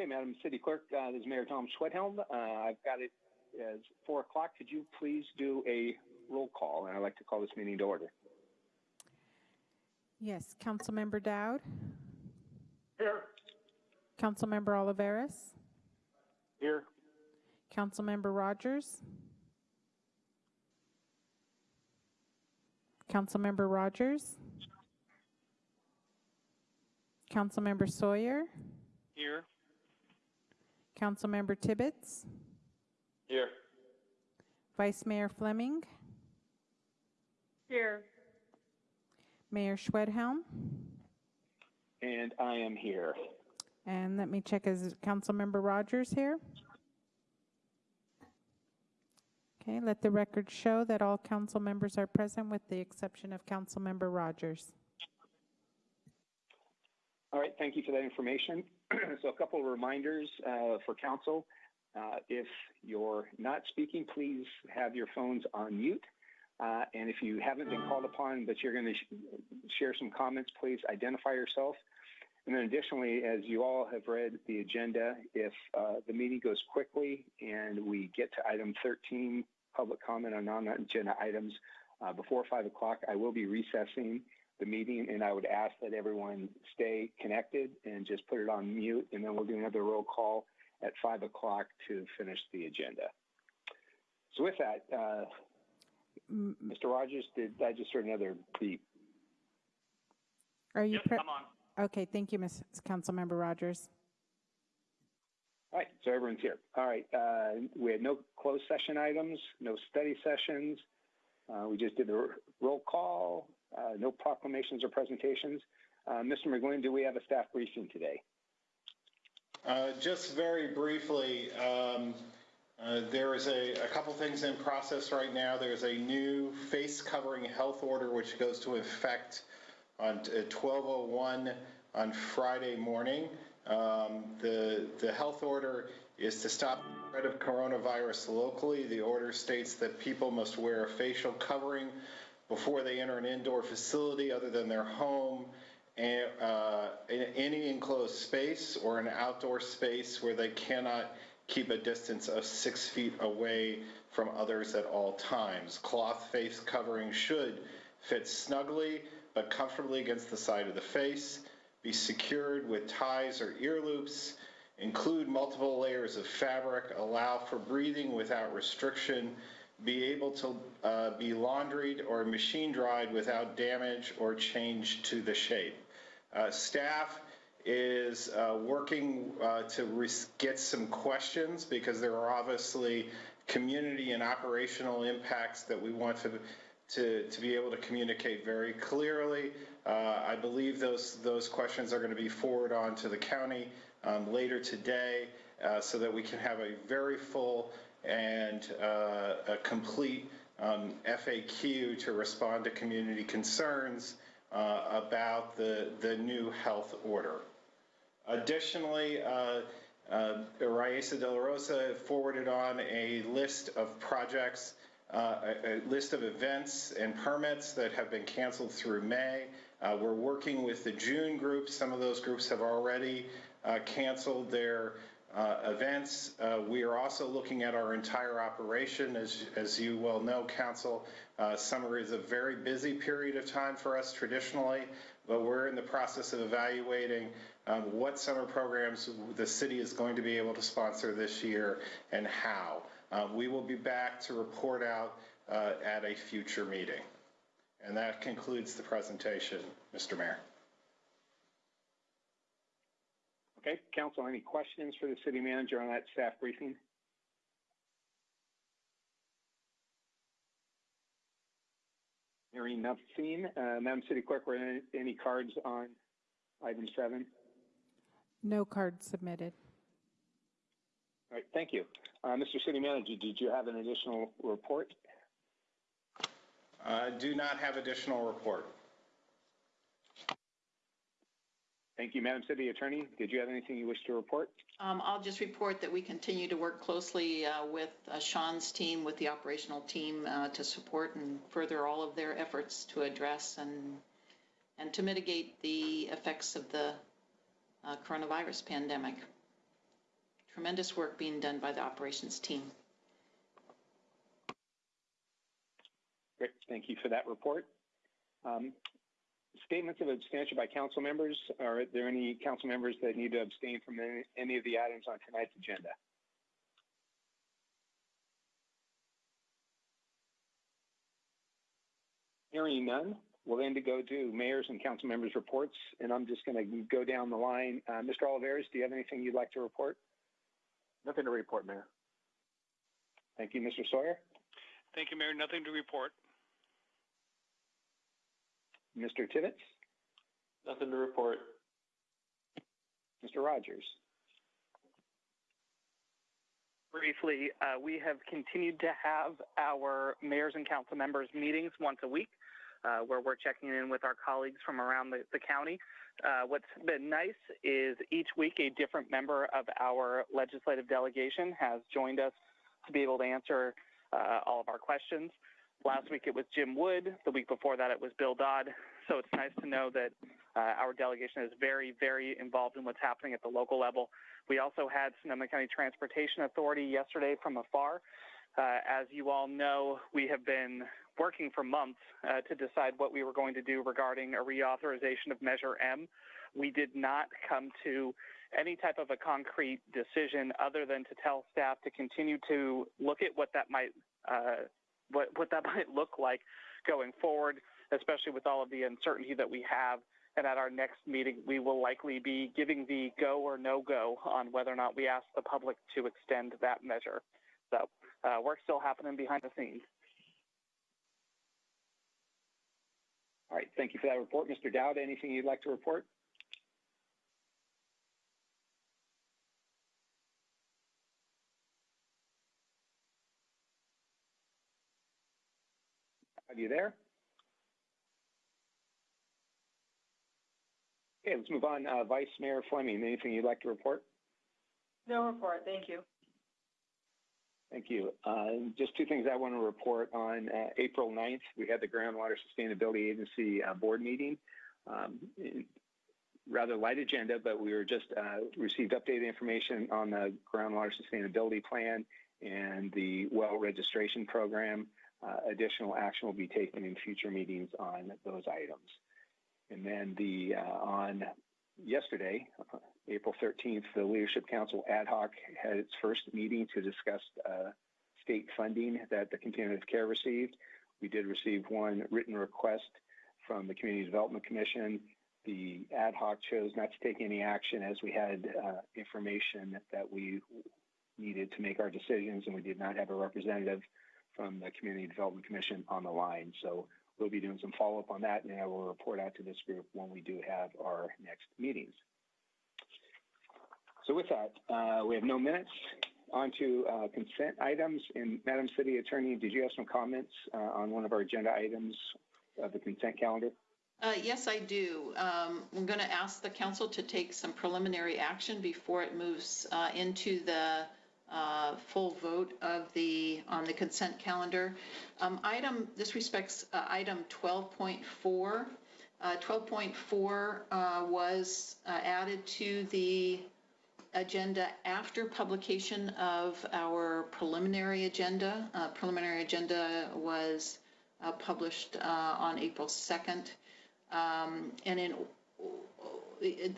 Okay, Madam City Clerk, uh, this is Mayor Tom Schwedhelm. Uh, I've got it as four o'clock. Could you please do a roll call? And I'd like to call this meeting to order. Yes, Councilmember Dowd, Here. Councilmember Olivares, Here. Councilmember Rogers, Councilmember Rogers, Councilmember Sawyer, Here. Councilmember Tibbetts, Here. Vice Mayor Fleming, Here. Mayor Schwedhelm, And I am here. and let me check, is Councilmember Rogers here? Okay, let the record show that all council members are present with the exception of Councilmember Rogers. All right, thank you for that information. so a couple of reminders uh, for council. Uh, if you're not speaking, please have your phones on mute. Uh, and if you haven't been called upon, but you're going to sh- share some comments, please identify yourself. And then additionally, as you all have read the agenda, if uh, the meeting goes quickly and we get to item 13, public comment on non-agenda items, uh, before 5 o'clock, I will be recessing the meeting, and I would ask that everyone stay connected and just put it on mute, and then we'll do another roll call at 5 o'clock to finish the agenda. So with that, uh, M- Mr. Rogers, did I just heard another beep? Are you? Yep, pre- I'm on. Okay, thank you, Ms. Councilmember Rogers. All right, so everyone's here. All right, uh, we had no closed session items, no study sessions. Uh, we just did the r- roll call, uh, no proclamations or presentations. Uh, Mr. McGlynn, do we have a staff briefing today? Uh, Just very briefly, um, uh, there is a, a couple things in process right now. There's a new face covering health order which goes to effect on uh, 1201 on Friday morning. Um, The, the health order is to stop the spread of coronavirus locally. The order states that people must wear a facial covering before they enter an indoor facility other than their home and, uh, in any enclosed space or an outdoor space where they cannot keep a distance of six feet away from others at all times. Cloth face covering should fit snugly but comfortably against the side of the face, be secured with ties or ear loops, include multiple layers of fabric, allow for breathing without restriction, be able to uh, be laundried or machine dried without damage or change to the shape. Uh, staff is uh, working uh, to get some questions because there are obviously community and operational impacts that we want to to, to be able to communicate very clearly. Uh, I believe those those questions are going to be forwarded on to the county um, later today uh, so that we can have a very full and uh, a complete um, FAQ to respond to community concerns uh, about the, the new health order. Additionally, uh, uh, Raissa De La Rosa forwarded on a list of projects, uh, a, a list of events and permits that have been canceled through May. Uh, we're working with the June groups. Some of those groups have already uh, canceled their uh, events. Uh, we are also looking at our entire operation. As, as you well know, Council, uh, summer is a very busy period of time for us traditionally, but we're in the process of evaluating um, what summer programs the city is going to be able to sponsor this year and how. Um, we will be back to report out uh, at a future meeting. And that concludes the presentation, Mr. Mayor. Okay, council, any questions for the city manager on that staff briefing? Hearing nothing, uh, Madam City Clerk, were there any cards on item seven? No cards submitted. All right, thank you. Uh, Mr. City Manager, did you have an additional report? I do not have additional report. Thank you, Madam City Attorney. Did you have anything you wish to report? Um, I'll just report that we continue to work closely uh, with uh, Sean's team, with the operational team, uh, to support and further all of their efforts to address and and to mitigate the effects of the uh, coronavirus pandemic. tremendous work being done by the operations team. Great, thank you for that report. Um, statements of abstention by council members. Are there any council members that need to abstain from any, any of the items on tonight's agenda? Hearing none, we'll then to go to mayors and council members' reports, and I'm just going to go down the line. Uh, Mr. Olivares, do you have anything you'd like to report? Nothing to report, Mayor. Thank you, Mr. Sawyer. Thank you, Mayor. Nothing to report. Mr. Tibbetts, Nothing to report. Mr. Rogers. briefly, uh, we have continued to have our mayors and council members meetings once a week, uh, where we're checking in with our colleagues from around the, the county. Uh, what's been nice is each week a different member of our legislative delegation has joined us to be able to answer uh, all of our questions. Last week it was Jim Wood. The week before that it was Bill Dodd. So it's nice to know that uh, our delegation is very, very involved in what's happening at the local level. We also had Sonoma County Transportation Authority yesterday from afar. Uh, as you all know, we have been working for months uh, to decide what we were going to do regarding a reauthorization of Measure M. We did not come to any type of a concrete decision other than to tell staff to continue to look at what that might uh, what, what that might look like going forward, especially with all of the uncertainty that we have and at our next meeting, we will likely be giving the go or no go on whether or not we ask the public to extend that measure. So, uh, work's still happening behind the scenes. All right, thank you for that report. Mr. Dowd, anything you'd like to report? Are you there? Okay, let's move on. Uh, Vice Mayor Fleming, anything you'd like to report? No report, thank you. Thank you. Uh, just two things I want to report on. Uh, April 9th, we had the Groundwater Sustainability Agency uh, board meeting. Um, rather light agenda, but we were just uh, received updated information on the groundwater sustainability plan and the well registration program. Additional action will be taken in future meetings on those items. And then the uh, on yesterday, April 13th, the Leadership Council ad hoc had its first meeting to discuss uh, state funding that the continuum of care received. We did receive one written request from the Community Development Commission. The ad hoc chose not to take any action as we had uh, information that we needed to make our decisions, and we did not have a representative from the Community Development Commission on the line. So we'll be doing some follow-up on that, and I will report out to this group when we do have our next meetings. So with that, uh, we have no minutes. On to uh, consent items. And Madam City Attorney, did you have some comments uh, on one of our agenda items of the consent calendar? Uh, yes, I do. Um, I'm going to ask the council to take some preliminary action before it moves uh, into the uh, full vote of the on the consent calendar. Um, item this respects uh, item 12.4. 12.4 uh, was uh, added to the agenda after publication of our preliminary agenda. Uh, preliminary agenda was published on April 2nd. Um, and in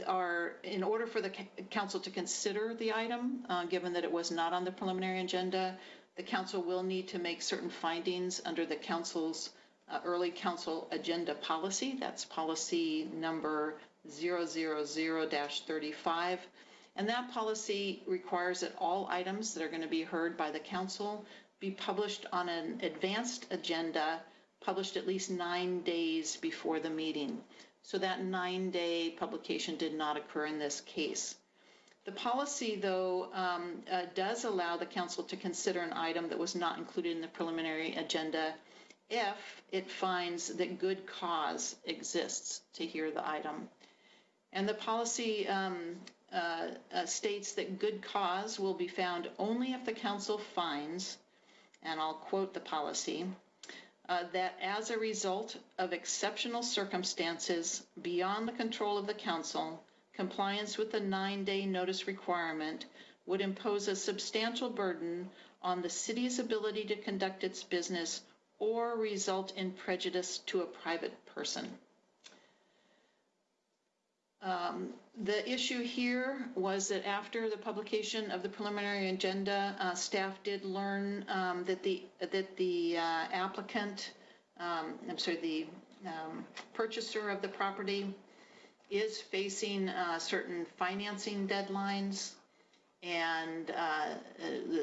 our, in order for the council to consider the item, uh, given that it was not on the preliminary agenda, the council will need to make certain findings under the council's uh, early council agenda policy. That's policy number 000-35. And that policy requires that all items that are going to be heard by the council be published on an advanced agenda published at least nine days before the meeting. So that nine-day publication did not occur in this case. The policy, though, um, uh, does allow the council to consider an item that was not included in the preliminary agenda if it finds that good cause exists to hear the item. And the policy um, uh, uh, states that good cause will be found only if the council finds, and I'll quote the policy, uh, that as a result of exceptional circumstances beyond the control of the council, compliance with the nine day notice requirement would impose a substantial burden on the city's ability to conduct its business or result in prejudice to a private person. Um, the issue here was that after the publication of the preliminary agenda, uh, staff did learn um, that the that the uh, applicant, um, I'm sorry, the um, purchaser of the property is facing uh, certain financing deadlines, and uh,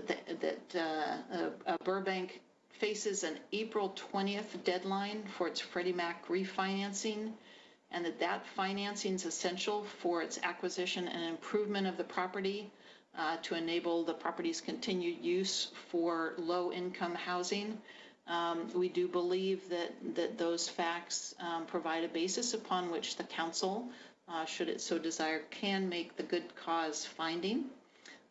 that, that uh, Burbank faces an April 20th deadline for its Freddie Mac refinancing and that that financing is essential for its acquisition and improvement of the property uh, to enable the property's continued use for low-income housing. Um, we do believe that, that those facts um, provide a basis upon which the council, uh, should it so desire, can make the good cause finding.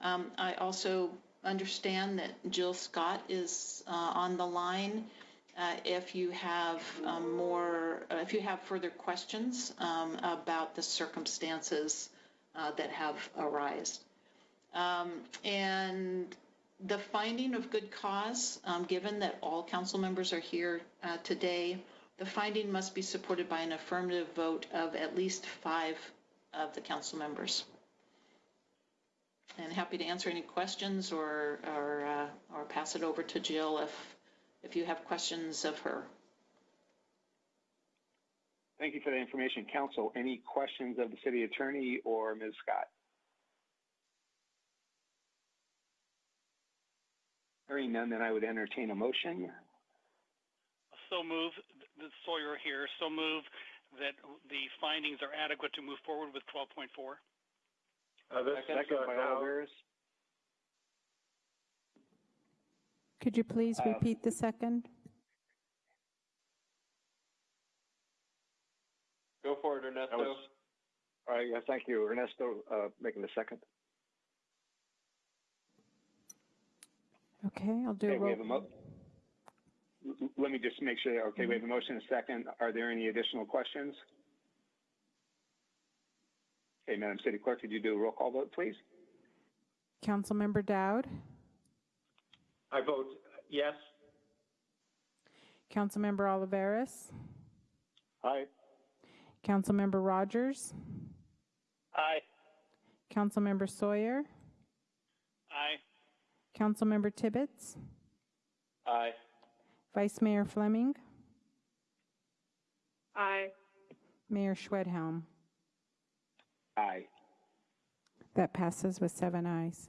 Um, I also understand that Jill Scott is uh, on the line uh, if you have um, more, uh, if you have further questions um, about the circumstances uh, that have arisen. Um, and the finding of good cause, um, given that all council members are here uh, today, the finding must be supported by an affirmative vote of at least five of the council members. And happy to answer any questions or or, uh, or pass it over to Jill if if you have questions of her. Thank you for the information, Council. Any questions of the City Attorney or Ms. Scott? Hearing none, then I would entertain a motion. So move, the Sawyer here, so move that the findings are adequate to move forward with 12.4. Uh, this Second is, uh, by Cal- Could you please Uh, repeat the second? Go for it, Ernesto. Was- All right, yeah, thank you. Ernesto, uh, making the second. Okay, I'll do a Okay, we have a roll. mo- l- l- Let me just make sure, okay, we have a motion and a second. Are there any additional questions? Okay, Madam City Clerk, could you do a roll call vote, please? Councilmember Dowd, I vote yes. Councilmember Olivares, Aye. Councilmember Rogers, Aye. Councilmember Sawyer, Aye. Councilmember Tibbetts, Aye. Vice Mayor Fleming, Aye. Mayor Schwedhelm. Aye. That passes with seven ayes.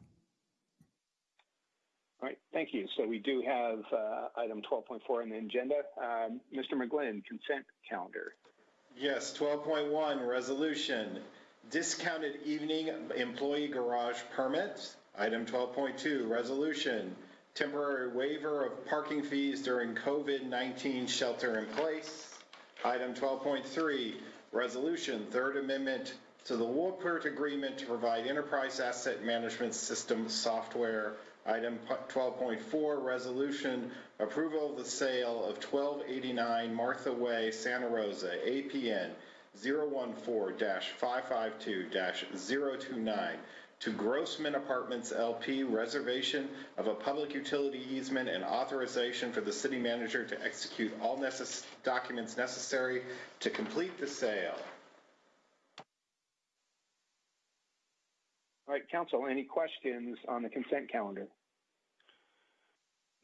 All right, thank you. So we do have uh, item 12.4 on the agenda. Um, Mr. McGlynn, consent calendar. Yes, 12.1, resolution, discounted evening employee garage permit. Item 12.2, resolution, temporary waiver of parking fees during COVID-19 shelter in place. Item 12.3, resolution, third amendment to the Woolpert Agreement to provide enterprise asset management system software. Item 12.4, resolution, approval of the sale of 1289 Martha Way, Santa Rosa, APN 014-552-029 to Grossman Apartments LP, reservation of a public utility easement and authorization for the city manager to execute all necess- documents necessary to complete the sale. All right, council, any questions on the consent calendar?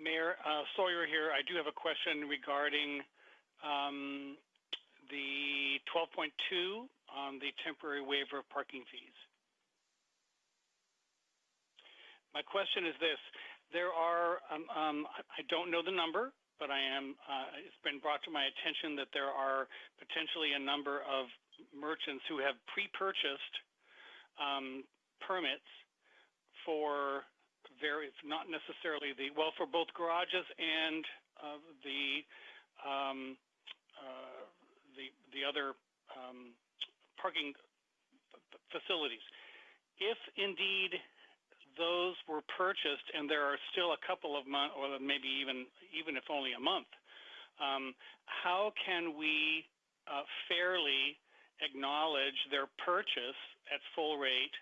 Mayor uh, Sawyer here. I do have a question regarding um, the 12.2 on the temporary waiver of parking fees. My question is this. There are, um, um, I don't know the number, but I am, uh, it's been brought to my attention that there are potentially a number of merchants who have pre-purchased um, permits for very, not necessarily the, well, for both garages and uh, the, um, uh, the, the other um, parking facilities. If indeed those were purchased and there are still a couple of months, or maybe even, even if only a month, um, how can we uh, fairly acknowledge their purchase at full rate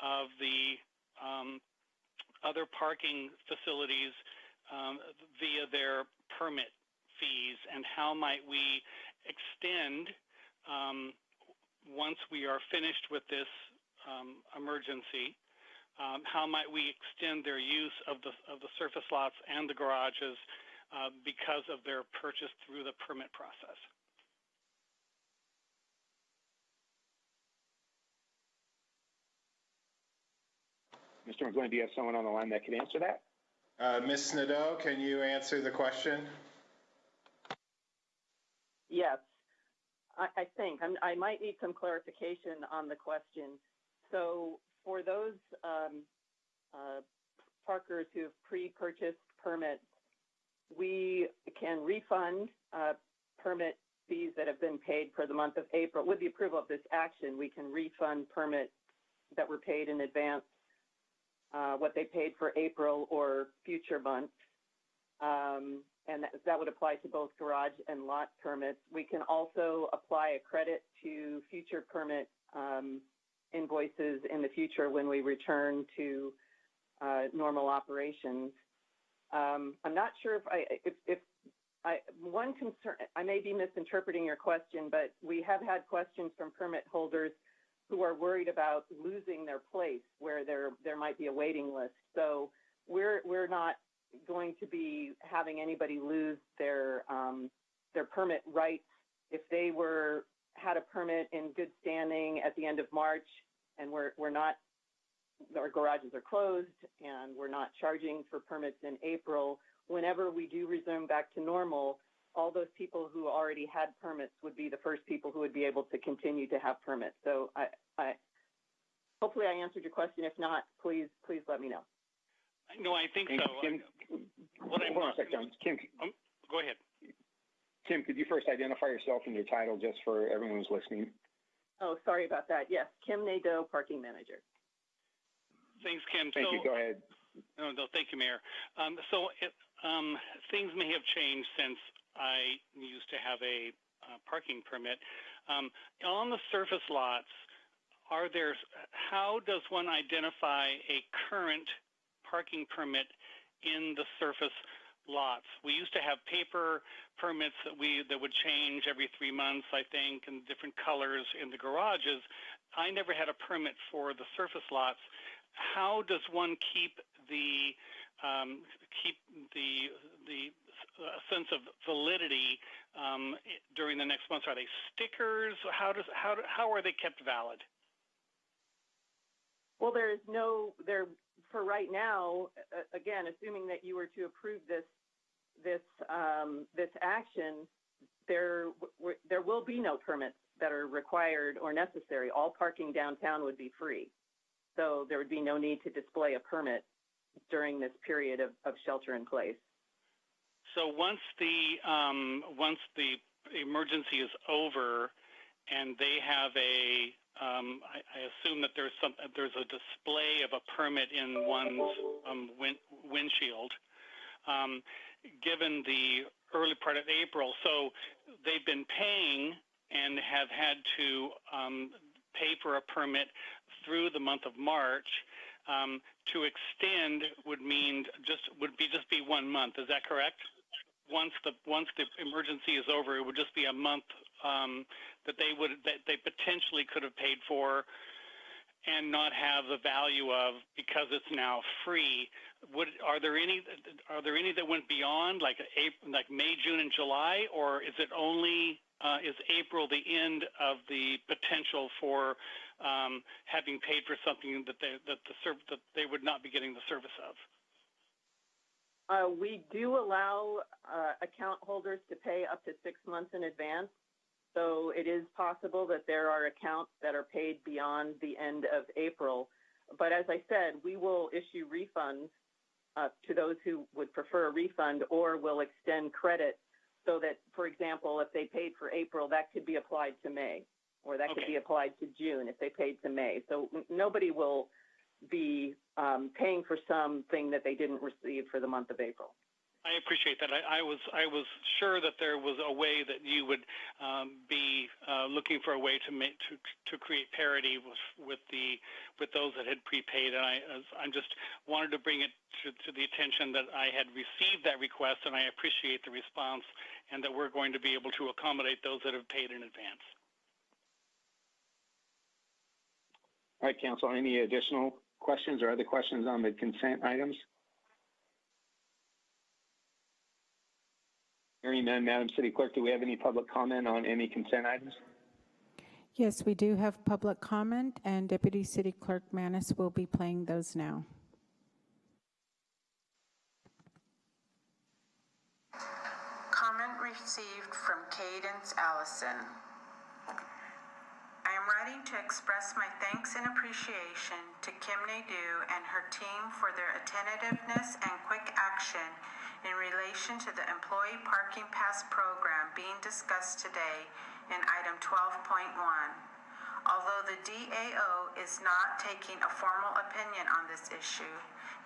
of the um, other parking facilities um, via their permit fees, and how might we extend um, once we are finished with this um, emergency? Um, how might we extend their use of the of the surface lots and the garages uh, because of their purchase through the permit process? Mr. McGlinnan, do you have someone on the line that could answer that? Uh, Ms. Nadeau, can you answer the question? Yes. I, I think, I'm, I might need some clarification on the question. So for those um, uh, parkers who have pre-purchased permits, we can refund uh, permit fees that have been paid for the month of April. With the approval of this action, we can refund permits that were paid in advance, uh, what they paid for April or future months. Um, and that, that would apply to both garage and lot permits. We can also apply a credit to future permit um, invoices in the future when we return to uh, normal operations. Um, I'm not sure if I, if, if I, one concern, I may be misinterpreting your question, but we have had questions from permit holders who are worried about losing their place where there, there might be a waiting list. So we're, we're not going to be having anybody lose their, um, their permit rights if they were, had a permit in good standing at the end of March and we're, we're not, our garages are closed and we're not charging for permits in April. Whenever we do resume back to normal, all those people who already had permits would be the first people who would be able to continue to have permits. So I, I hopefully I answered your question. If not, please, please let me know. No, I think And so. Kim, What I'm- hold on a second. Kim, Go ahead. Kim, could you first identify yourself and your title just for everyone who's listening? Oh, sorry about that. Yes, Kim Nadeau, parking manager. Thanks, Kim. Thank so, you. Go ahead. No, no, thank you, Mayor. Um, so it, um, things may have changed since I used to have a uh, parking permit. Um, on the surface lots, are there? How does one identify a current parking permit in the surface lots? We used to have paper permits that we that would change every three months, I think, and different colors in the garages. I never had a permit for the surface lots. How does one keep the um, keep the the uh, sense of validity um, during the next months? Are they stickers? How does how how are they kept valid? Well, there is no there for right now. Again, assuming that you were to approve this this um, this action, there there will be no permits that are required or necessary. All parking downtown would be free, so there would be no need to display a permit during this period of, of shelter in place. So once the um, once the emergency is over, and they have a um, I, I assume that there's some there's a display of a permit in one's um, win, windshield. Um, given the early part of April, so they've been paying and have had to um, pay for a permit through the month of March. Um, to extend would mean just would be just be one month. Is that correct? Once the once the emergency is over, it would just be a month um, that they would that they potentially could have paid for and not have the value of because it's now free. Would are there any are there any that went beyond like April, like May, June, and July, or is it only uh, is April the end of the potential for um, having paid for something that they that the serv- that they would not be getting the service of? Uh, we do allow uh, account holders to pay up to six months in advance. So it is possible that there are accounts that are paid beyond the end of April. But as I said, we will issue refunds uh, to those who would prefer a refund or will extend credit so that, for example, if they paid for April, that could be applied to May or that could be applied to June if they paid to May. So nobody will be um, paying for something that they didn't receive for the month of April. I appreciate that. I, I was I was sure that there was a way that you would um, be uh, looking for a way to make to to create parity with with the with those that had prepaid, and I I just wanted to bring it to, to the attention that I had received that request, and I appreciate the response, and that we're going to be able to accommodate those that have paid in advance. All right, Council, any additional questions or other questions on the consent items? Hearing none, Madam City Clerk, do we have any public comment on any consent items? Yes, we do have public comment, and Deputy City Clerk Manis will be playing those now. Comment received from Cadence Allison. Am writing to express my thanks and appreciation to Kim Nadeau and her team for their attentiveness and quick action in relation to the Employee Parking Pass program being discussed today in item 12.1. Although the DAO is not taking a formal opinion on this issue,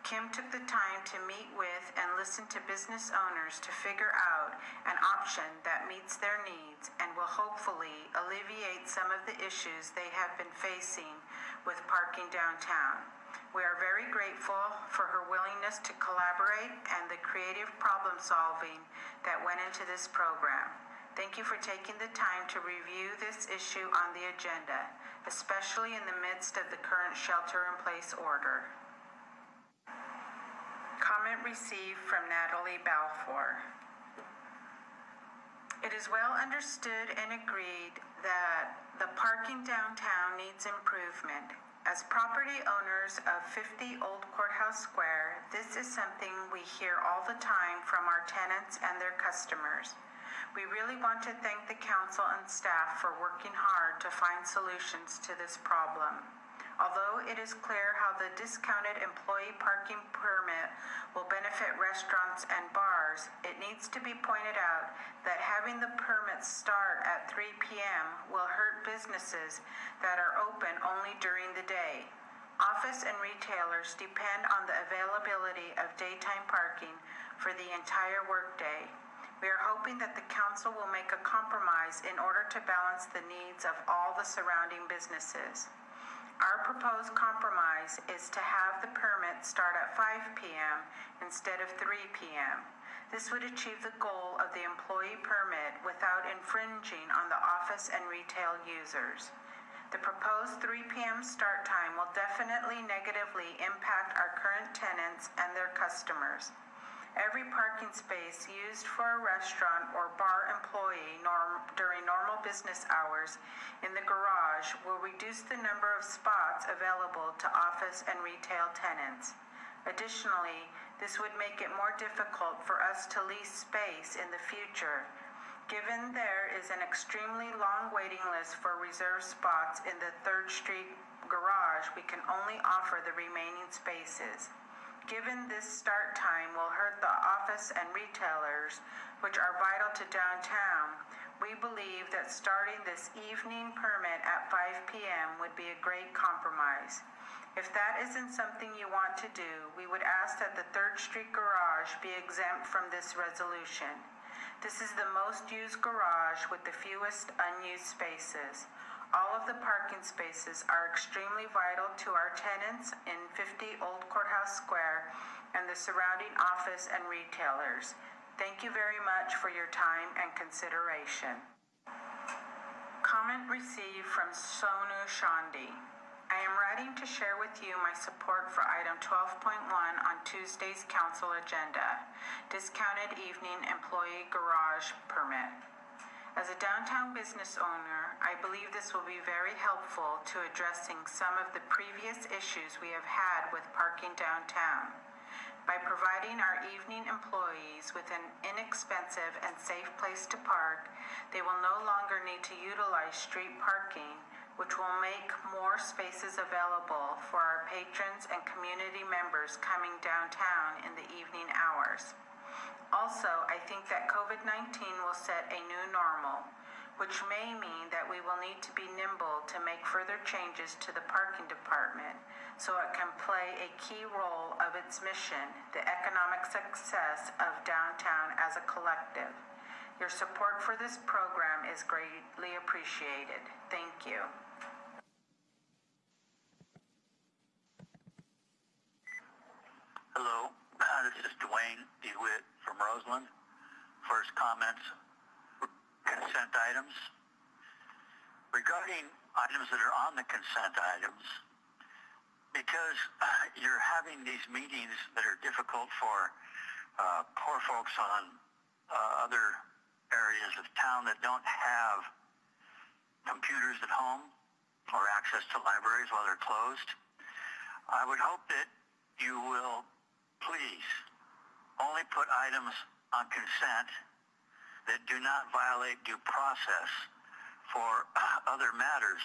Kim took the time to meet with and listen to business owners to figure out an option that meets their needs and will hopefully alleviate some of the issues they have been facing with parking downtown. We are very grateful for her willingness to collaborate and the creative problem solving that went into this program. Thank you for taking the time to review this issue on the agenda, especially in the midst of the current shelter in place order. Comment received from Natalie Balfour. It is well understood and agreed that the parking downtown needs improvement. As property owners of 50 Old Courthouse Square, this is something we hear all the time from our tenants and their customers. We really want to thank the council and staff for working hard to find solutions to this problem. Although it is clear how the discounted employee parking permit will benefit restaurants and bars, it needs to be pointed out that having the permits start at 3 p.m. will hurt businesses that are open only during the day. Office and retailers depend on the availability of daytime parking for the entire workday. We are hoping that the council will make a compromise in order to balance the needs of all the surrounding businesses. Our proposed compromise is to have the permit start at 5 p.m. instead of 3 p.m. This would achieve the goal of the employee permit without infringing on the office and retail users. The proposed 3 p.m. start time will definitely negatively impact our current tenants and their customers. Every parking space used for a restaurant or bar employee norm, during normal business hours in the garage will reduce the number of spots available to office and retail tenants. Additionally, this would make it more difficult for us to lease space in the future. Given there is an extremely long waiting list for reserved spots in the 3rd Street garage, we can only offer the remaining spaces. Given this start time will hurt the office and retailers, which are vital to downtown, we believe that starting this evening permit at 5 p.m. would be a great compromise. If that isn't something you want to do, we would ask that the 3rd Street garage be exempt from this resolution. This is the most used garage with the fewest unused spaces. All of the parking spaces are extremely vital to our tenants in 50 Old Courthouse Square and the surrounding office and retailers. Thank you very much for your time and consideration. Comment received from Sonu Shandi. I am writing to share with you my support for item 12.1 on Tuesday's council agenda, discounted evening employee garage permit. As a downtown business owner, I believe this will be very helpful to addressing some of the previous issues we have had with parking downtown. By providing our evening employees with an inexpensive and safe place to park, they will no longer need to utilize street parking, which will make more spaces available for our patrons and community members coming downtown in the evening hours. Also, I think that COVID 19 will set a new normal. which may mean that we will need to be nimble to make further changes to the parking department so it can play a key role of its mission, the economic success of downtown as a collective. Your support for this program is greatly appreciated. Thank you. Hello, this is Dwayne DeWitt from Roseland. First comments, consent items. Regarding items that are on the consent items, because you're having these meetings that are difficult for uh, poor folks on uh, other areas of town that don't have computers at home or access to libraries while they're closed, I would hope that you will please only put items on consent that do not violate due process for other matters,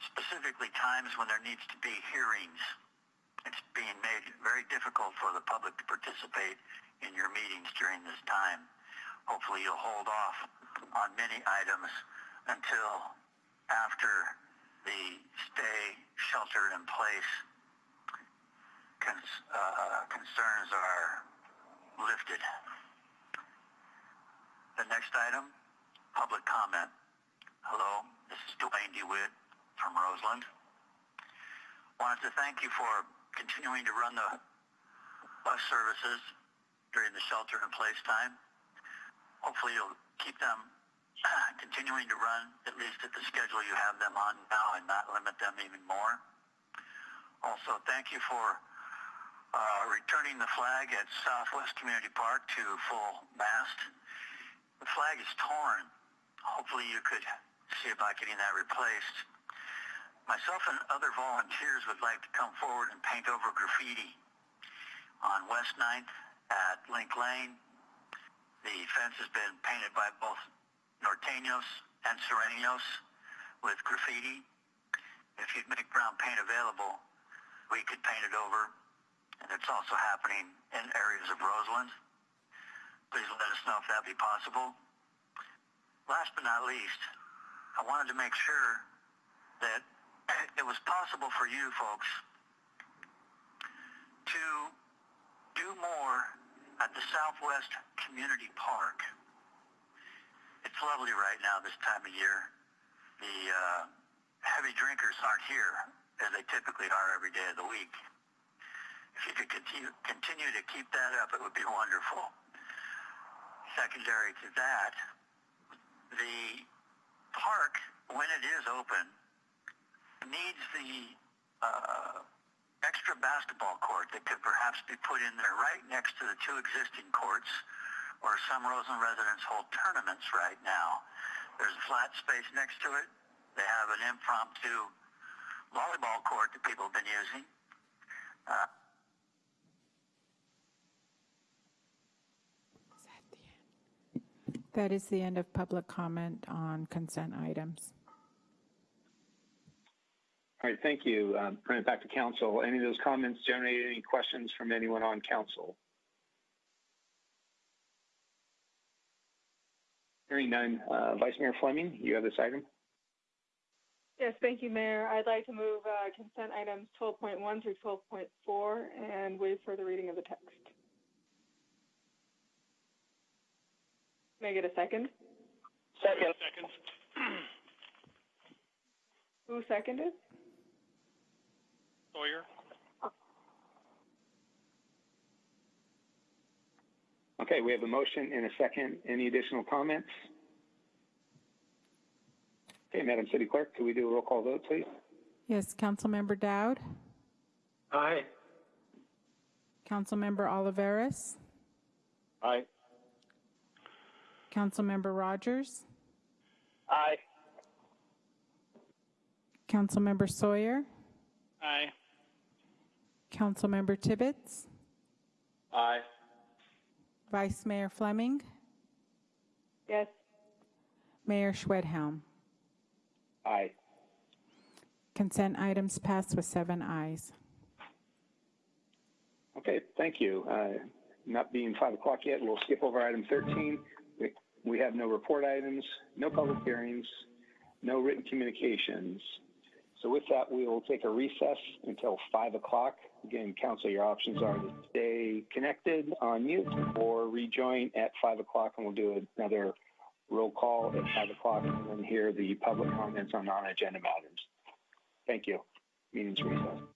specifically times when there needs to be hearings. It's being made very difficult for the public to participate in your meetings during this time. Hopefully you'll hold off on many items until after the stay shelter in place cons- uh, concerns are lifted. The next item, public comment. Hello, this is Dwayne DeWitt from Roseland. Wanted to thank you for continuing to run the bus services during the shelter in place time. Hopefully you'll keep them continuing to run at least at the schedule you have them on now and not limit them even more. Also, thank you for uh, returning the flag at Southwest Community Park to full mast. The flag is torn. Hopefully you could see about getting that replaced. Myself and other volunteers would like to come forward and paint over graffiti on West 9th at Link Lane. The fence has been painted by both Norteños and Sureños with graffiti. If you'd make brown paint available, we could paint it over. And it's also happening in areas of Roseland. Please let us know if that'd be possible. Last but not least, I wanted to make sure that it was possible for you folks to do more at the Southwest Community Park. It's lovely right now this time of year. The uh, heavy drinkers aren't here as they typically are every day of the week. If you could continue, continue to keep that up, it would be wonderful. Secondary to that, the park, when it is open, needs the uh, extra basketball court that could perhaps be put in there right next to the two existing courts where some Roseland residents hold tournaments right now. There's a flat space next to it. They have an impromptu volleyball court that people have been using. Uh, That is the end of public comment on consent items. All right, thank you. Um, Bring it back to council. Any of those comments generate any questions from anyone on council? Hearing none. Uh, Vice Mayor Fleming, you have this item? Yes, thank you, Mayor. I'd like to move uh, consent items 12.1 through 12.4 and waive further reading of the text. May I get a second? Second. Seconds. Who seconded? Sawyer? Okay, we have a motion and a second. Any additional comments? Okay, Madam City Clerk, could we do a roll call vote, please? Yes, Councilmember Dowd, Aye. Councilmember Olivares, Aye. Councilmember Rogers, Aye. Councilmember Sawyer, Aye. Councilmember Tibbetts, Aye. Vice Mayor Fleming, Yes. Mayor Schwedhelm. Aye. Consent items passed with seven ayes. Okay, thank you. Uh, not being five o'clock yet, we'll skip over item 13. We, have no report items, no public hearings, no written communications. So with that, we will take a recess until 5 o'clock. Again, council, your options are to stay connected on mute or rejoin at 5 o'clock, and we'll do another roll call at 5 o'clock and then hear the public comments on non-agenda matters. Thank you. Meeting's recessed.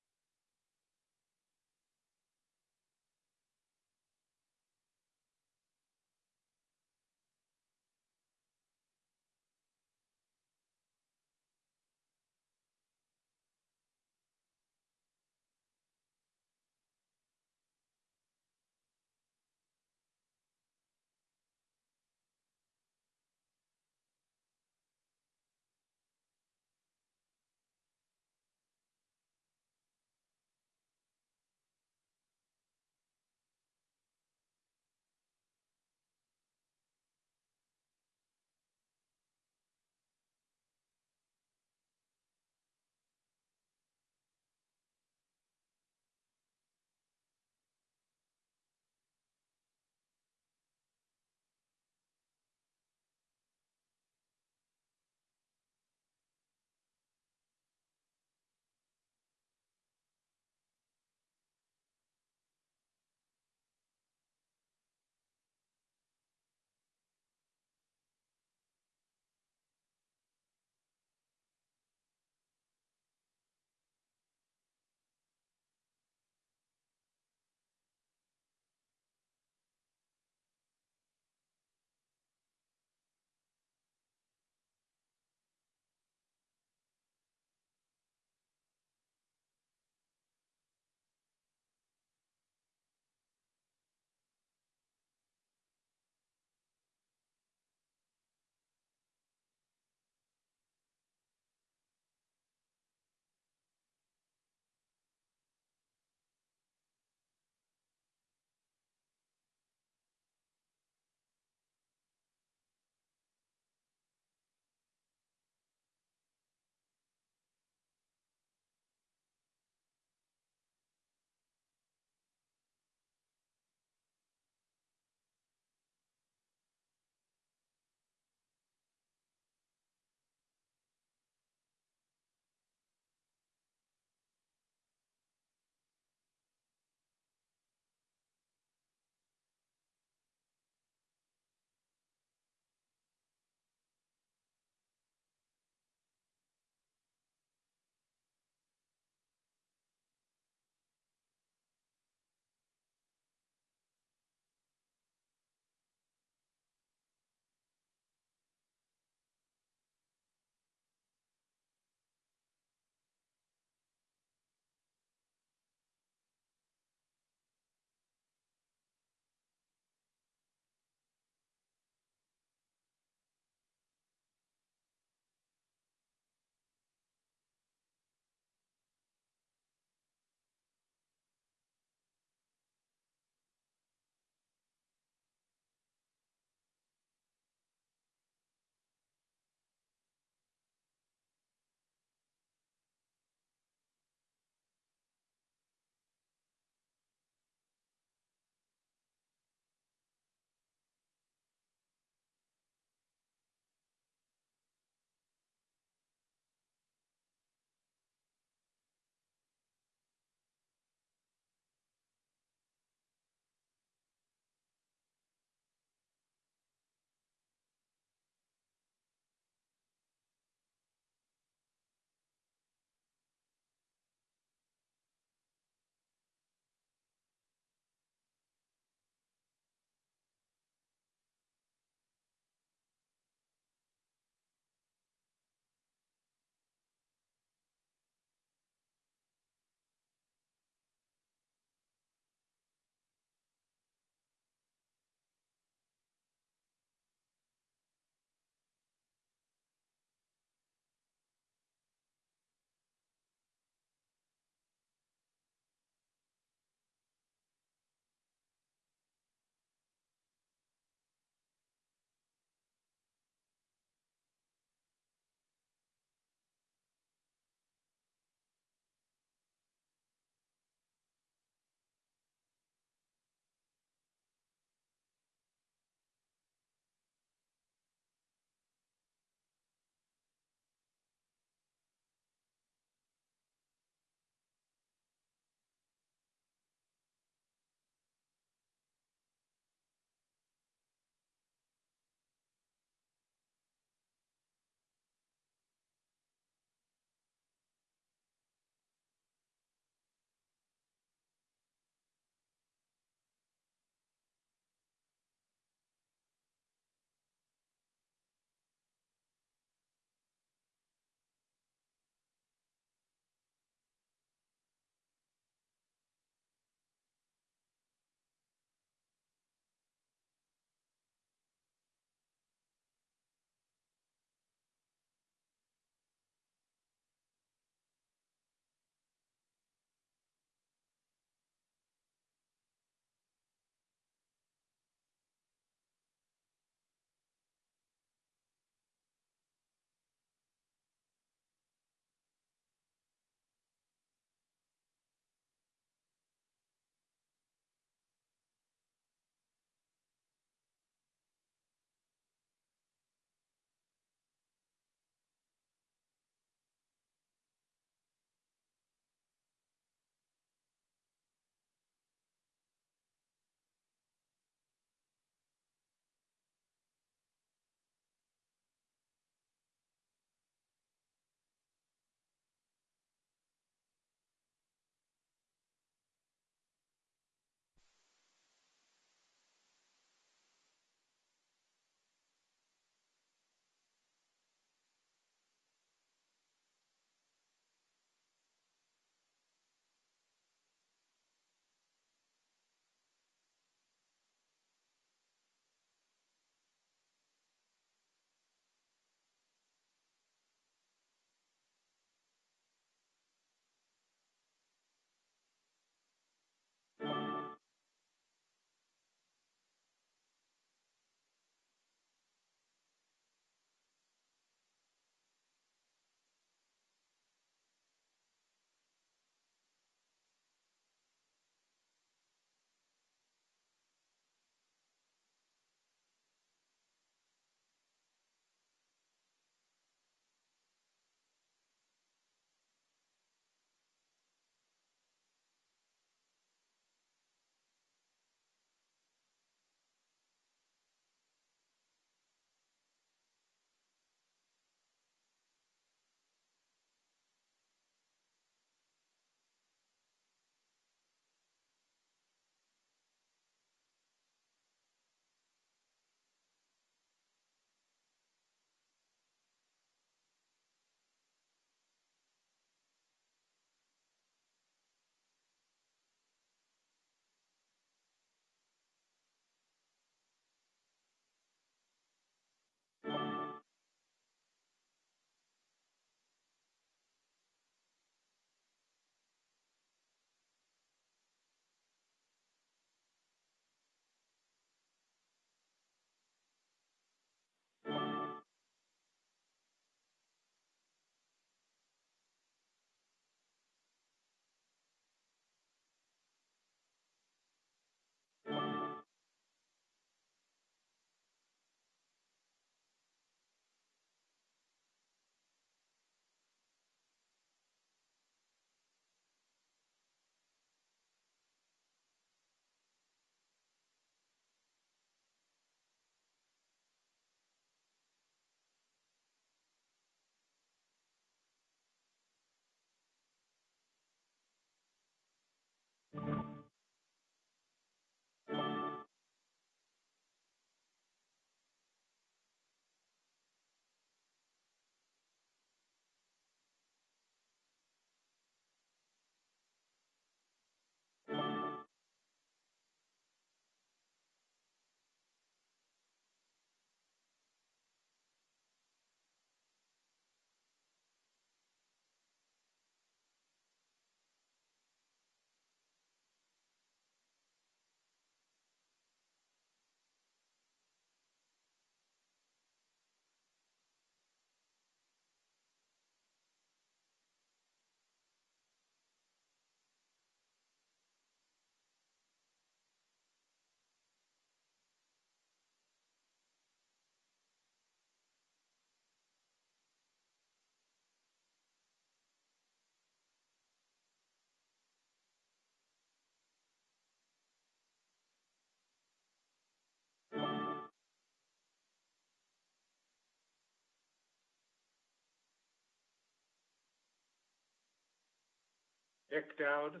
Dick Dowd.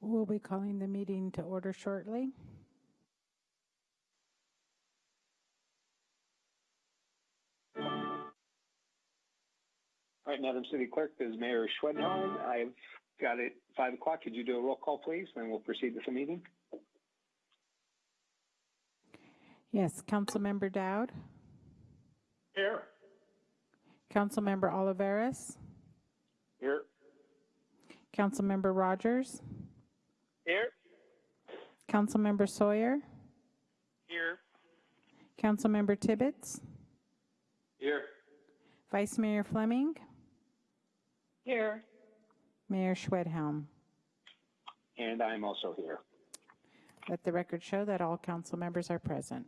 We'll be calling the meeting to order shortly. All right, Madam City Clerk, this is Mayor Schwedhelm. I've got it 5 o'clock. Could you do a roll call, please? Then we'll proceed with the meeting. Yes, Councilmember Dowd, Here. Councilmember Olivares, Here. Councilmember Rogers, Here. Councilmember Sawyer, Here. Councilmember Tibbetts, Here. Vice Mayor Fleming, Here. Mayor Schwedhelm. And I'm also here. Let the record show that all council members are present.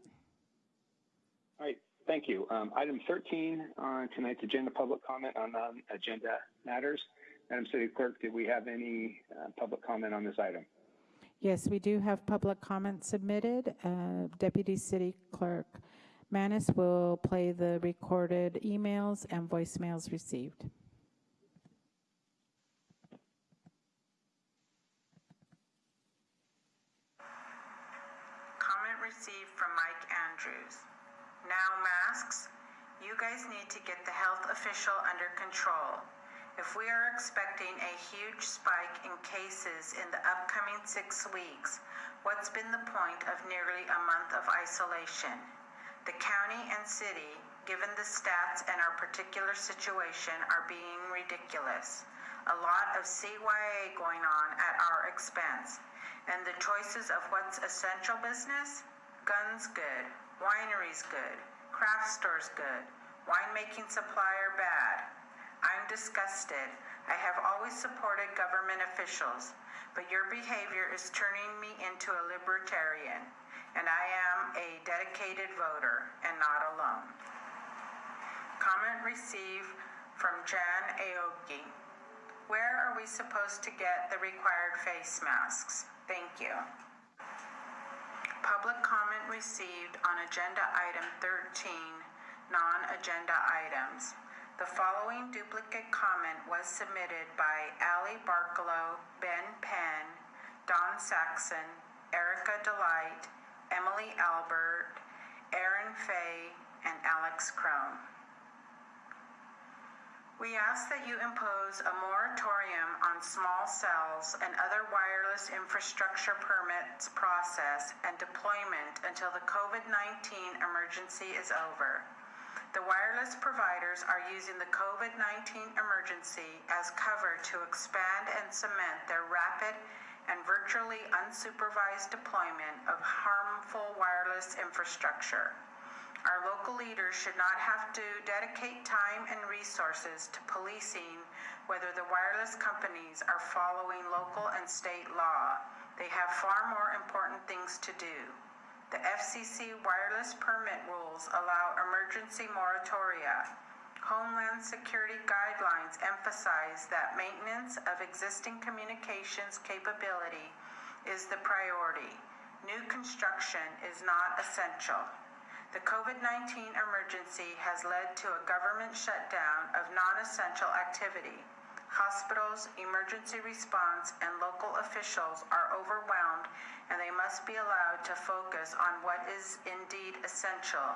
Thank you. Um, item 13 on tonight's agenda, public comment on non-agenda matters. Madam City Clerk, did we have any uh, public comment on this item? Yes, we do have public comment submitted. Uh, Deputy City Clerk Manis will play the recorded emails and voicemails received. Comment received from Mike Andrews. Now masks, you guys need to get the health official under control. If we are expecting a huge spike in cases in the upcoming six weeks, what's been the point of nearly a month of isolation? The county and city, given the stats and our particular situation, are being ridiculous. A lot of CYA going on at our expense. And the choices of what's essential business? Guns good, wineries good, craft stores good, winemaking supplier bad. I'm disgusted. I have always supported government officials, but your behavior is turning me into a libertarian, and I am a dedicated voter and not alone. Comment received from Jan Aoki. Where are we supposed to get the required face masks? Thank you. Public comment received on agenda item 13, non-agenda items. The following duplicate comment was submitted by Ali Barkalow, Ben Penn, Don Saxon, Erica Delight, Emily Albert, Aaron Fay, and Alex Crone. We ask that you impose a moratorium on small cells and other wireless infrastructure permits process and deployment until the COVID-19 emergency is over. The wireless providers are using the COVID-19 emergency as cover to expand and cement their rapid and virtually unsupervised deployment of harmful wireless infrastructure. Our local leaders should not have to dedicate time and resources to policing whether the wireless companies are following local and state law. They have far more important things to do. The FCC wireless permit rules allow emergency moratoria. Homeland Security guidelines emphasize that maintenance of existing communications capability is the priority. New construction is not essential. The COVID 19 emergency has led to a government shutdown of non essential activity. Hospitals, emergency response, and local officials are overwhelmed and they must be allowed to focus on what is indeed essential.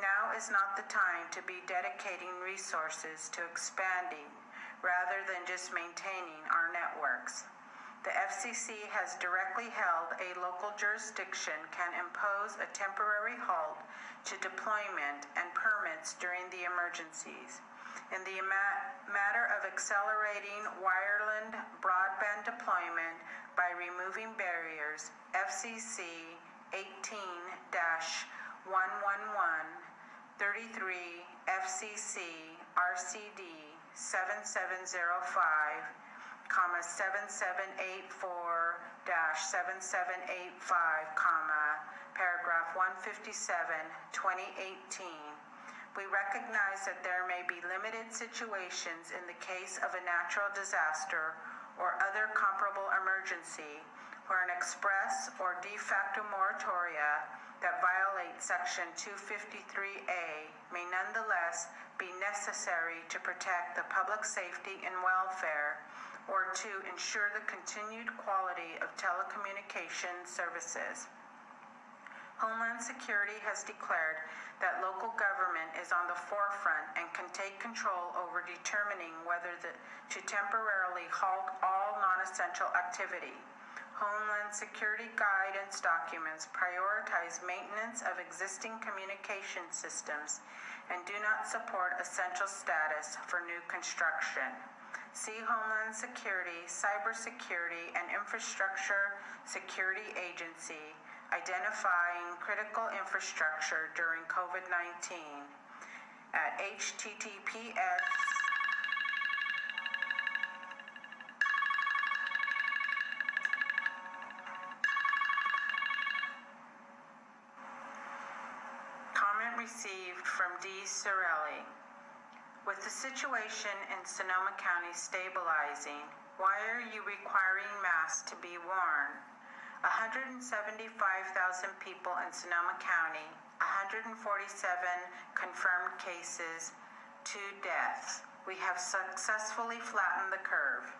Now is not the time to be dedicating resources to expanding rather than just maintaining our networks. The FCC has directly held a local jurisdiction can impose a temporary halt to deployment and permits during the emergencies. In the matter of accelerating wireline broadband deployment by removing barriers, FCC 18 111 33 FCC RCD 7705 comma 7784 7785 comma paragraph 157 2018 we recognize that there may be limited situations in the case of a natural disaster or other comparable emergency where an express or de facto moratoria that violate Section 253A may nonetheless be necessary to protect the public safety and welfare or to ensure the continued quality of telecommunications services. Homeland Security has declared that local government is on the forefront and can take control over determining whether the, to temporarily halt all non-essential activity. Homeland Security guidance documents prioritize maintenance of existing communication systems and do not support essential status for new construction. See Homeland Security, Cybersecurity, and Infrastructure Security Agency identifying critical infrastructure during COVID-19 at https Comment received from D. Sorelli. With the situation in Sonoma County stabilizing, why are you requiring masks to be worn? 175,000 people in Sonoma County, 147 confirmed cases, two deaths. We have successfully flattened the curve.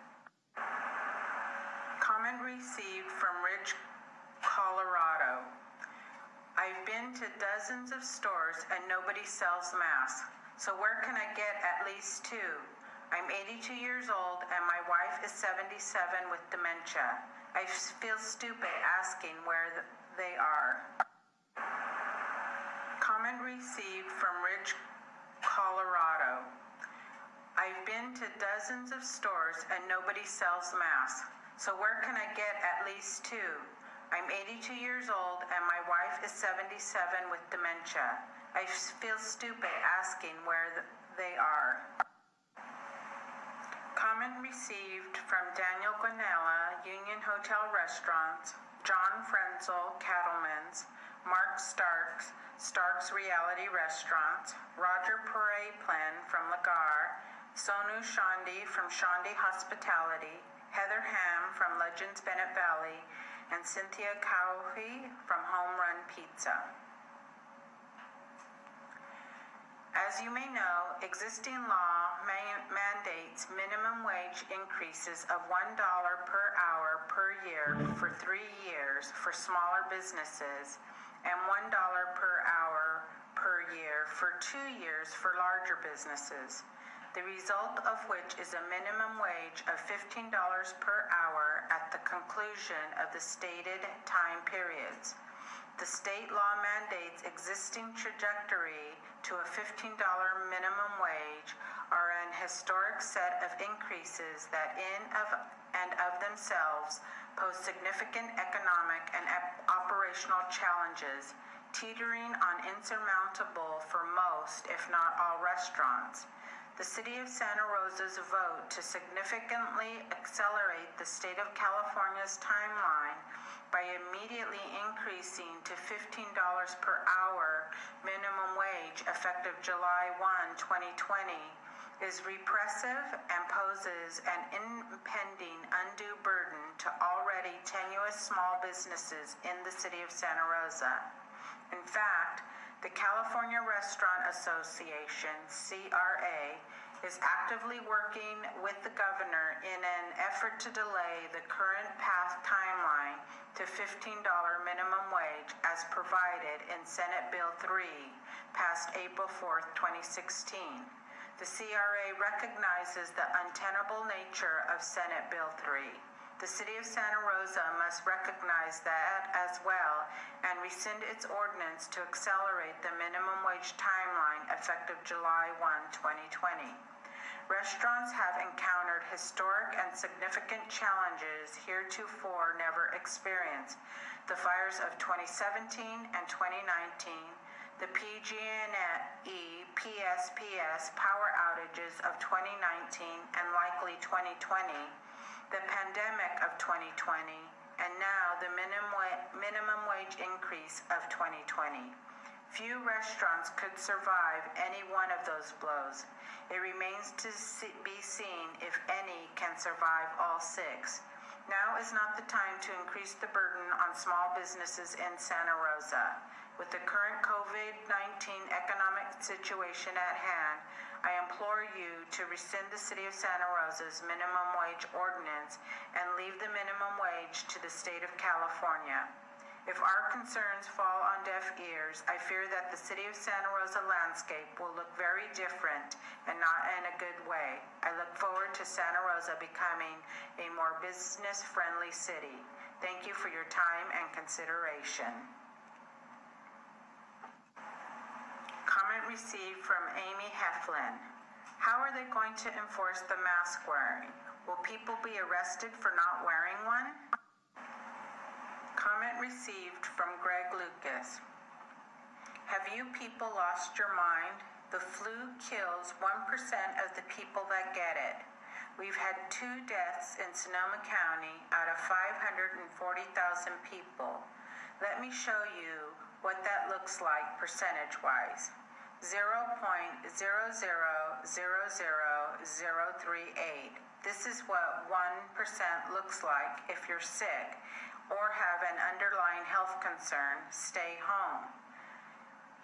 Comment received from Rich, Colorado. I've been to dozens of stores and nobody sells masks. So where can I get at least two? I'm 82 years old and my wife is 77 with dementia. I feel stupid asking where they are. Comment received from Rich, Colorado. I've been to dozens of stores and nobody sells masks. So where can I get at least two? I'm 82 years old and my wife is 77 with dementia. I feel stupid asking where they are. Comment received from Daniel Gonnella, Union Hotel Restaurants, John Frenzel, Cattleman's, Mark Starks, Starks Reality Restaurants, Roger Pere Plen from Lagar, Sonu Chandi from Chandi Hospitality, Heather Ham from Legends Bennett Valley, and Cynthia Cowhey from Home Run Pizza. As you may know, existing law man- mandates minimum wage increases of $1 per hour per year for three years for smaller businesses and $1 per hour per year for two years for larger businesses. The result of which is a minimum wage of $15 per hour at the conclusion of the stated time periods. The state law mandates existing trajectory to a $15 minimum wage are an historic set of increases that in of and of themselves pose significant economic and operational challenges, teetering on insurmountable for most, if not all, restaurants. The City of Santa Rosa's vote to significantly accelerate the state of California's timeline by immediately increasing to $15 per hour minimum wage effective July 1, 2020 is repressive and poses an impending undue burden to already tenuous small businesses in the city of Santa Rosa. In fact, the California Restaurant Association, CRA, is actively working with the governor in an effort to delay the current path timeline to $15 minimum wage as provided in Senate Bill 3, passed April 4, 2016. The CRA recognizes the untenable nature of Senate Bill 3. The City of Santa Rosa must recognize that as well and rescind its ordinance to accelerate the minimum wage timeline effective July 1, 2020. Restaurants have encountered historic and significant challenges heretofore never experienced. The fires of 2017 and 2019, the PG&E PSPS power outages of 2019 and likely 2020, the pandemic of 2020, and now the minimum, minimum wage increase of 2020. Few restaurants could survive any one of those blows. It remains to be seen if any can survive all six. Now is not the time to increase the burden on small businesses in Santa Rosa. With the current COVID-19 economic situation at hand, I implore you to rescind the City of Santa Rosa's minimum wage ordinance and leave the minimum wage to the state of California. If our concerns fall on deaf ears, I fear that the City of Santa Rosa landscape will look very different and not in a good way. I look forward to Santa Rosa becoming a more business-friendly city. Thank you for your time and consideration. Comment received from Amy Heflin. How are they going to enforce the mask wearing? Will people be arrested for not wearing one? Comment received from Greg Lucas. Have you people lost your mind? The flu kills 1% of the people that get it. We've had two deaths in Sonoma County out of 540,000 people. Let me show you what that looks like percentage wise. 0.0000038. This is what 1% looks like if you're sick or have an underlying health concern. Stay home.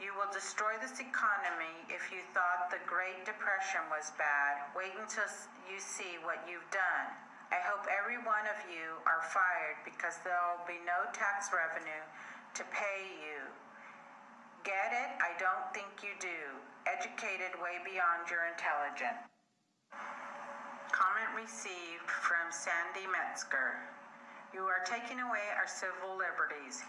You will destroy this economy if you thought the Great Depression was bad. Wait until you see what you've done. I hope every one of you are fired because there will be no tax revenue to pay you. Get it? I don't think you do. Educated way beyond your intelligence. Comment received from Sandy Metzger. You are taking away our civil liberties.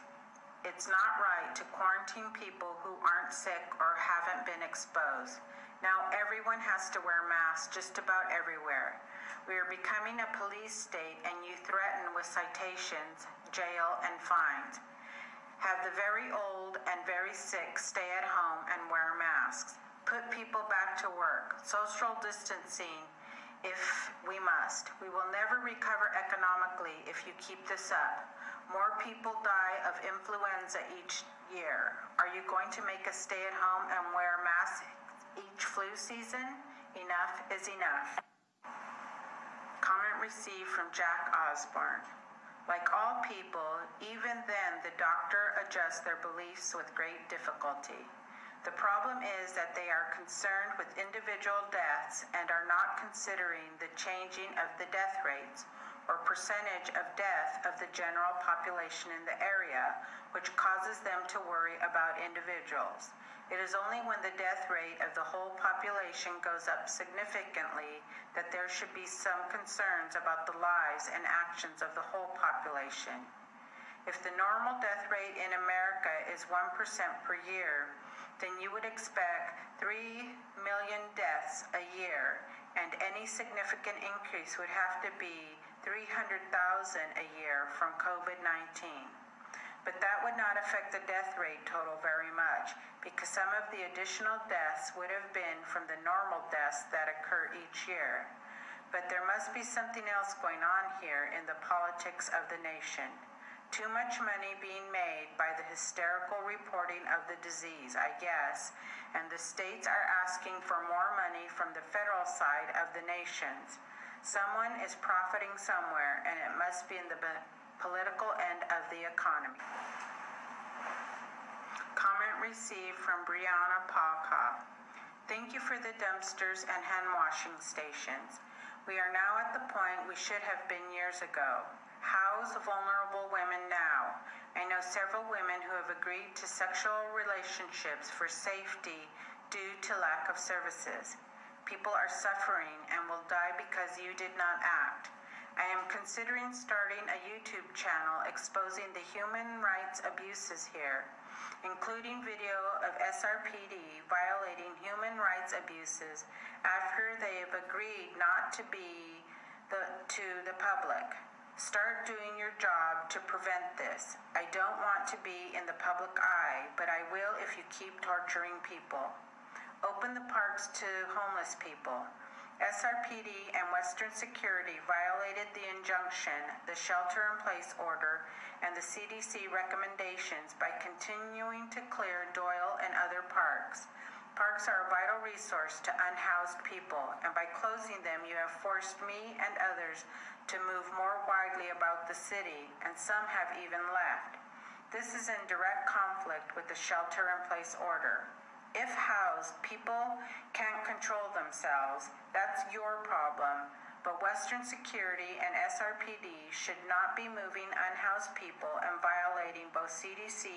It's not right to quarantine people who aren't sick or haven't been exposed. Now everyone has to wear masks just about everywhere. We are becoming a police state and you threaten with citations, jail, and fines. Have the very old and very sick stay at home and wear masks. Put people back to work. Social distancing if we must. We will never recover economically if you keep this up. More people die of influenza each year. Are you going to make us stay at home and wear masks each flu season? Enough is enough. Comment received from Jack Osborne. Like all people, even then the doctor adjusts their beliefs with great difficulty. The problem is that they are concerned with individual deaths and are not considering the changing of the death rates or percentage of death of the general population in the area, which causes them to worry about individuals. It is only when the death rate of the whole population goes up significantly that there should be some concerns about the lives and actions of the whole population. If the normal death rate in America is 1% per year, then you would expect 3 million deaths a year, and any significant increase would have to be 300,000 a year from COVID 19. But that would not affect the death rate total very much because some of the additional deaths would have been from the normal deaths that occur each year. But there must be something else going on here in the politics of the nation. Too much money being made by the hysterical reporting of the disease, I guess, and the states are asking for more money from the federal side of the nations. Someone is profiting somewhere, and it must be in the political end of the economy. Comment received from Brianna Palka. Thank you for the dumpsters and hand washing stations. We are now at the point we should have been years ago. House vulnerable women now. I know several women who have agreed to sexual relationships for safety due to lack of services. People are suffering and will die because you did not act. I am considering starting a YouTube channel exposing the human rights abuses here, including video of SRPD violating human rights abuses after they have agreed not to be the, to the public. Start doing your job to prevent this. I don't want to be in the public eye, but I will if you keep torturing people. Open the parks to homeless people. SRPD and Western Security violated the injunction, the shelter in place order, and the CDC recommendations by continuing to clear Doyle and other parks. Parks are a vital resource to unhoused people, and by closing them, you have forced me and others to move more widely about the city, and some have even left. This is in direct conflict with the shelter in place order. If housed, people can't control themselves, that's your problem. But Western Security and SRPD should not be moving unhoused people and violating both CDC,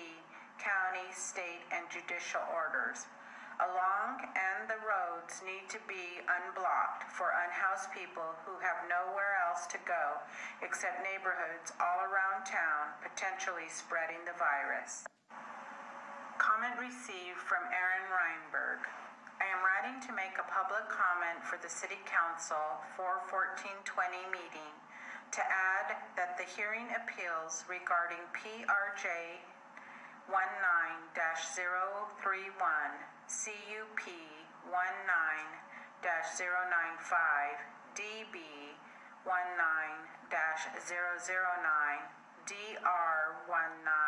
county, state, and judicial orders. Along and the roads need to be unblocked for unhoused people who have nowhere else to go except neighborhoods all around town, potentially spreading the virus. Comment received from Aaron Reinberg. I am writing to make a public comment for the City Council 41420 meeting to add that the hearing appeals regarding PRJ 19-031 CUP 19-095 DB 19-009 DR 19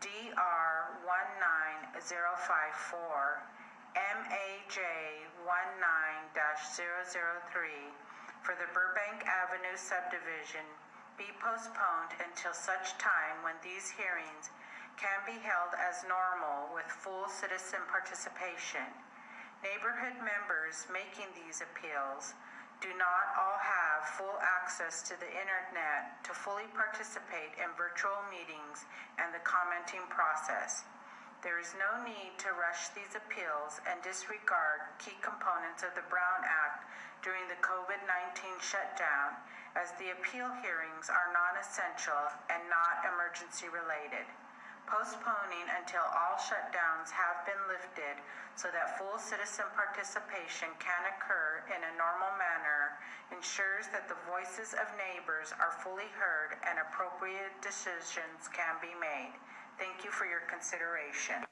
DR19054, MAJ19-003 for the Burbank Avenue subdivision be postponed until such time when these hearings can be held as normal with full citizen participation. Neighborhood members making these appeals do not all have full access to the internet to fully participate in virtual meetings and the commenting process. There is no need to rush these appeals and disregard key components of the Brown Act during the COVID 19 shutdown, as the appeal hearings are non essential and not emergency related postponing until all shutdowns have been lifted so that full citizen participation can occur in a normal manner ensures that the voices of neighbors are fully heard and appropriate decisions can be made. Thank you for your consideration.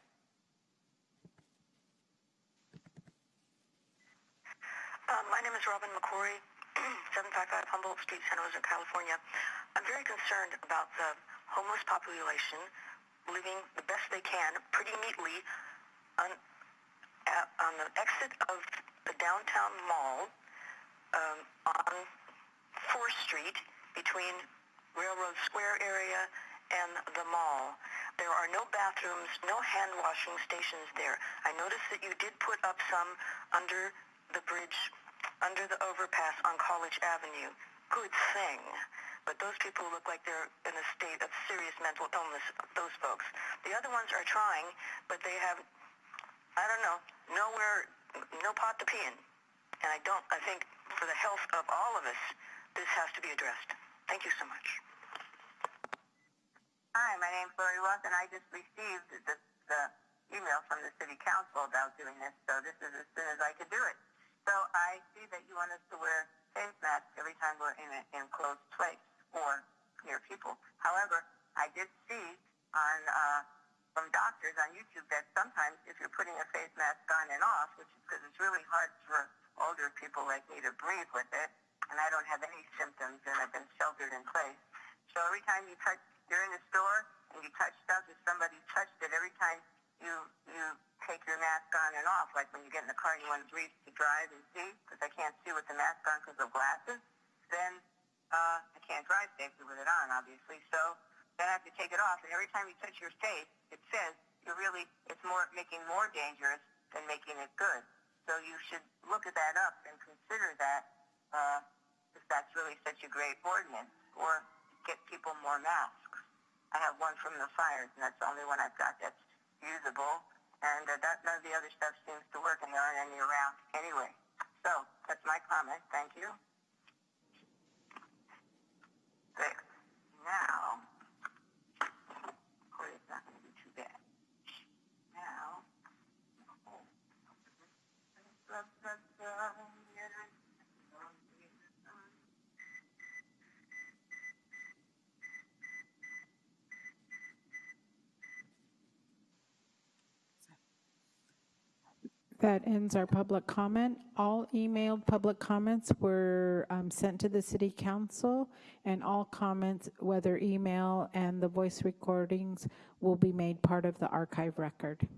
Um, my name is Robin McCory, 755 Humboldt Street, San Jose, California. I'm very concerned about the homeless population living the best they can pretty neatly on, at, on the exit of the downtown mall um, on 4th Street between Railroad Square area and the mall. There are no bathrooms, no hand washing stations there. I noticed that you did put up some under the bridge, under the overpass on College Avenue. Good thing but those people look like they're in a state of serious mental illness, those folks. The other ones are trying, but they have, I don't know, nowhere, no pot to pee in. And I don't, I think for the health of all of us, this has to be addressed. Thank you so much. Hi, my name's Lori Roth, and I just received the, the email from the city council about doing this, so this is as soon as I could do it. So I see that you want us to wear face masks every time we're in an enclosed place or near people. However, I did see on uh, from doctors on YouTube that sometimes if you're putting a face mask on and off, which is because it's really hard for older people like me to breathe with it, and I don't have any symptoms and I've been sheltered in place. So every time you touch, you're in a store and you touch stuff, if somebody touched it, every time you you take your mask on and off, like when you get in the car and you want to breathe to drive and see, because I can't see with the mask on because of glasses, then uh, I can't drive safely with it on, obviously. So then I have to take it off. And every time you touch your face, it says you're really, it's more making more dangerous than making it good. So you should look at that up and consider that uh, if that's really such a great ordinance, or get people more masks. I have one from the fires, and that's the only one I've got that's usable. And uh, that none of the other stuff seems to work, and there aren't any around anyway. So that's my comment. Thank you. There. Now, oh, it's not going to be too bad. Now, That ends our public comment. All emailed public comments were um, sent to the city council, and all comments, whether email and the voice recordings, will be made part of the archive record.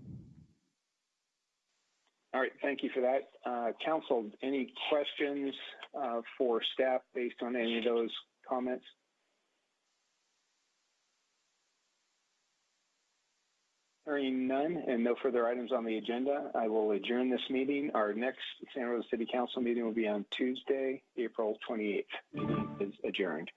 All right, thank you for that. Uh, Council, any questions uh, for staff based on any of those comments? Hearing none and no further items on the agenda, I will adjourn this meeting. Our next Santa Rosa City Council meeting will be on Tuesday, April 28th. Meeting is adjourned.